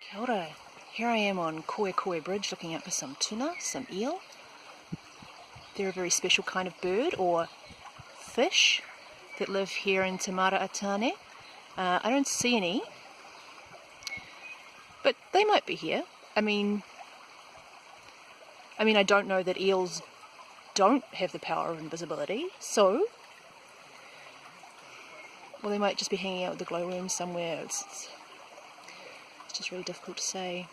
Kia ora. Here I am on Koe Koe Bridge looking out for some tuna, some eel. They're a very special kind of bird or fish that live here in Tamara Atane. Uh, I don't see any, but they might be here. I mean, I mean, I don't know that eels don't have the power of invisibility, so well, they might just be hanging out with the glowworms somewhere. It's, it's, it's just really difficult to say.